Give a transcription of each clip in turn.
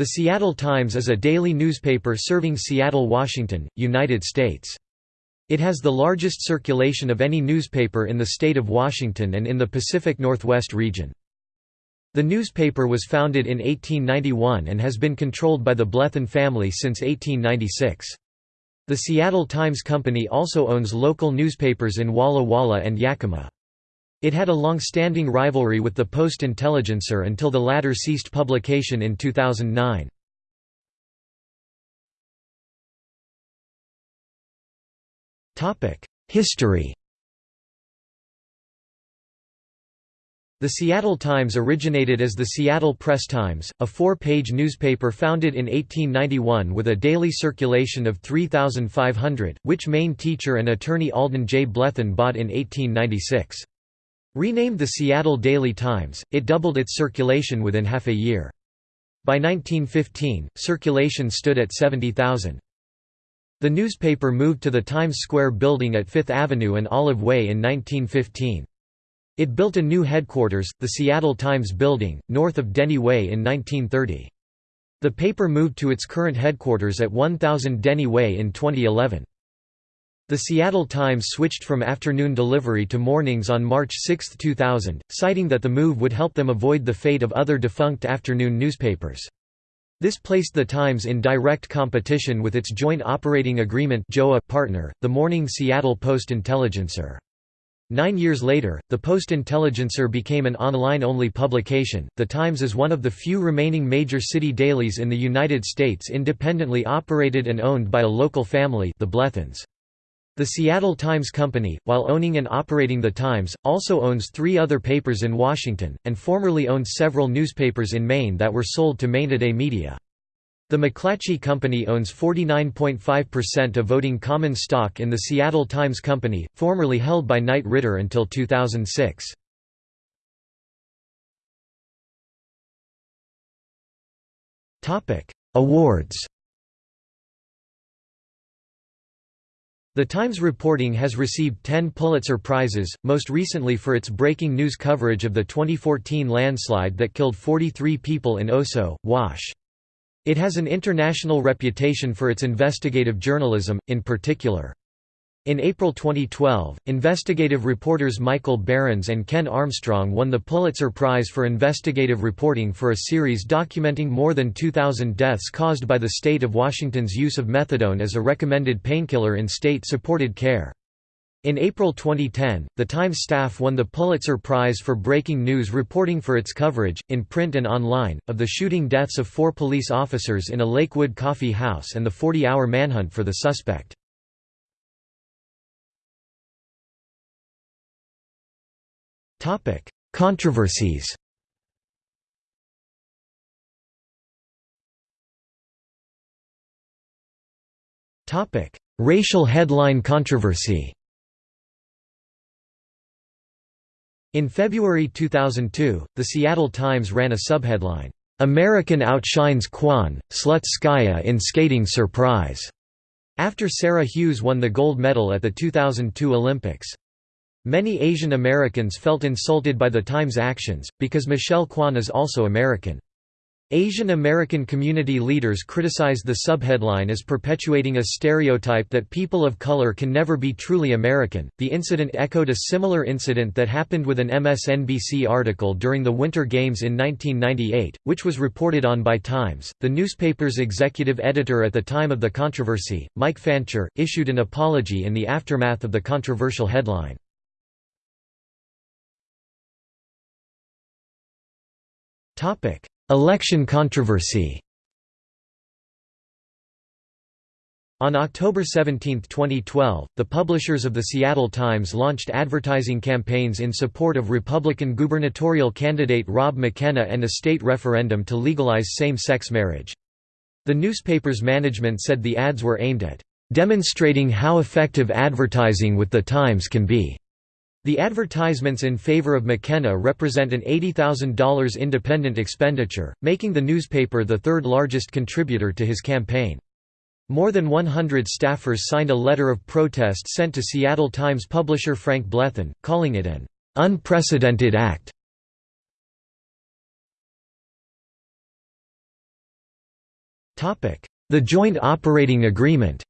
The Seattle Times is a daily newspaper serving Seattle, Washington, United States. It has the largest circulation of any newspaper in the state of Washington and in the Pacific Northwest region. The newspaper was founded in 1891 and has been controlled by the Blethen family since 1896. The Seattle Times Company also owns local newspapers in Walla Walla and Yakima. It had a long-standing rivalry with the Post-Intelligencer until the latter ceased publication in 2009. History The Seattle Times originated as the Seattle Press Times, a four-page newspaper founded in 1891 with a daily circulation of 3,500, which Maine teacher and attorney Alden J. Blethen bought in 1896. Renamed the Seattle Daily Times, it doubled its circulation within half a year. By 1915, circulation stood at 70,000. The newspaper moved to the Times Square building at Fifth Avenue and Olive Way in 1915. It built a new headquarters, the Seattle Times Building, north of Denny Way in 1930. The paper moved to its current headquarters at 1000 Denny Way in 2011. The Seattle Times switched from afternoon delivery to mornings on March 6, 2000, citing that the move would help them avoid the fate of other defunct afternoon newspapers. This placed the Times in direct competition with its joint operating agreement partner, the Morning Seattle Post-Intelligencer. Nine years later, the Post-Intelligencer became an online-only publication. The Times is one of the few remaining major city dailies in the United States independently operated and owned by a local family, the Blethens. The Seattle Times Company, while owning and operating The Times, also owns three other papers in Washington, and formerly owned several newspapers in Maine that were sold to Maine-Today Media. The McClatchy Company owns 49.5% of voting common stock in the Seattle Times Company, formerly held by Knight Ridder until 2006. Awards The Times reporting has received 10 Pulitzer Prizes, most recently for its breaking news coverage of the 2014 landslide that killed 43 people in Oso, Wash. It has an international reputation for its investigative journalism, in particular. In April 2012, investigative reporters Michael Berens and Ken Armstrong won the Pulitzer Prize for investigative reporting for a series documenting more than 2,000 deaths caused by the state of Washington's use of methadone as a recommended painkiller in state-supported care. In April 2010, the Times staff won the Pulitzer Prize for breaking news reporting for its coverage, in print and online, of the shooting deaths of four police officers in a Lakewood coffee house and the 40-hour manhunt for the suspect. Topic: Controversies. Topic: Racial headline controversy. In February 2002, the Seattle Times ran a subheadline, "American outshines Kwan, Slutskaya in skating surprise," after Sarah Hughes won the gold medal at the 2002 Olympics. Many Asian Americans felt insulted by the Times' actions, because Michelle Kwan is also American. Asian American community leaders criticized the subheadline as perpetuating a stereotype that people of color can never be truly American. The incident echoed a similar incident that happened with an MSNBC article during the Winter Games in 1998, which was reported on by Times. The newspaper's executive editor at the time of the controversy, Mike Fancher, issued an apology in the aftermath of the controversial headline. Election controversy On October 17, 2012, the publishers of the Seattle Times launched advertising campaigns in support of Republican gubernatorial candidate Rob McKenna and a state referendum to legalize same-sex marriage. The newspaper's management said the ads were aimed at demonstrating how effective advertising with the Times can be. The advertisements in favor of McKenna represent an $80,000 independent expenditure, making the newspaper the third largest contributor to his campaign. More than 100 staffers signed a letter of protest sent to Seattle Times publisher Frank Blethen, calling it an unprecedented act. The Joint Operating Agreement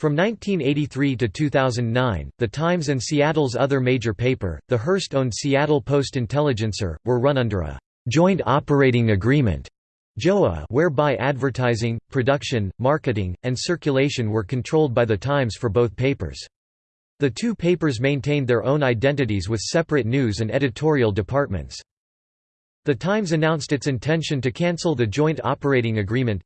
From 1983 to 2009, The Times and Seattle's other major paper, the Hearst-owned Seattle Post-Intelligencer, were run under a «joint operating agreement» JOA whereby advertising, production, marketing, and circulation were controlled by The Times for both papers. The two papers maintained their own identities with separate news and editorial departments. The Times announced its intention to cancel the Joint Operating Agreement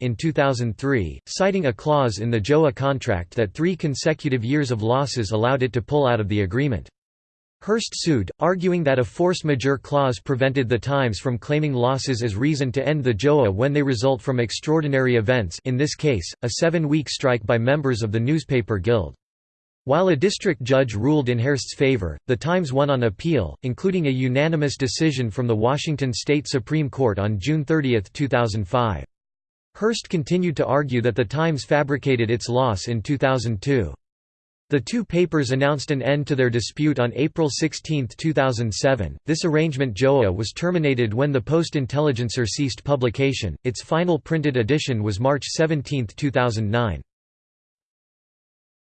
in 2003, citing a clause in the JOA contract that three consecutive years of losses allowed it to pull out of the agreement. Hearst sued, arguing that a force majeure clause prevented the Times from claiming losses as reason to end the JOA when they result from extraordinary events in this case, a seven-week strike by members of the newspaper guild. While a district judge ruled in Hearst's favor, the Times won on appeal, including a unanimous decision from the Washington State Supreme Court on June 30, 2005. Hearst continued to argue that the Times fabricated its loss in 2002. The two papers announced an end to their dispute on April 16, 2007. This arrangement JOA was terminated when the Post-Intelligencer ceased publication. Its final printed edition was March 17, 2009.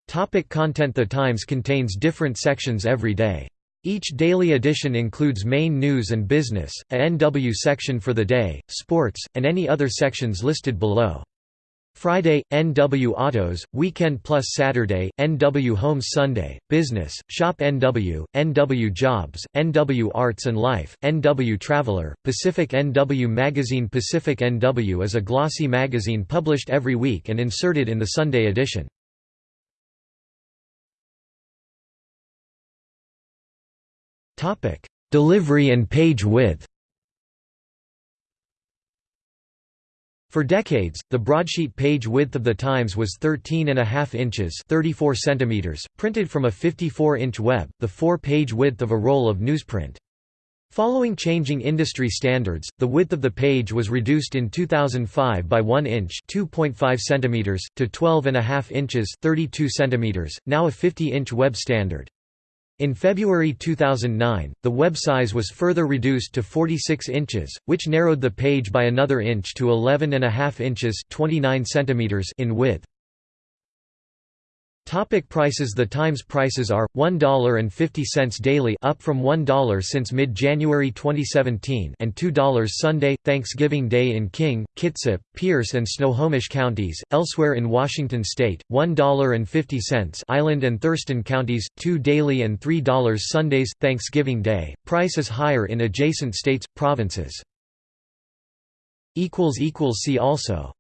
Topic content The Times contains different sections every day. Each daily edition includes main news and business, a NW section for the day, sports, and any other sections listed below. Friday, NW Autos, Weekend plus Saturday, NW Homes Sunday, Business, Shop NW, NW Jobs, NW Arts and Life, NW Traveler, Pacific NW Magazine Pacific NW is a glossy magazine published every week and inserted in the Sunday edition. Topic: Delivery and page width. For decades, the broadsheet page width of the Times was 13.5 inches 34 centimeters, printed from a 54-inch web, the four-page width of a roll of newsprint. Following changing industry standards, the width of the page was reduced in 2005 by 1 inch (2.5 centimeters) to 12.5 inches (32 centimeters), now a 50-inch web standard. In February 2009, the web size was further reduced to 46 inches, which narrowed the page by another inch to 11.5 inches 29 centimeters in width. Topic prices The Times prices are, $1.50 daily up from $1 since mid-January 2017 and $2 Sunday, Thanksgiving Day in King, Kitsap, Pierce and Snohomish counties, elsewhere in Washington state, $1.50 Island and Thurston counties, 2 daily and $3 Sundays, Thanksgiving Day, price is higher in adjacent states, provinces. See also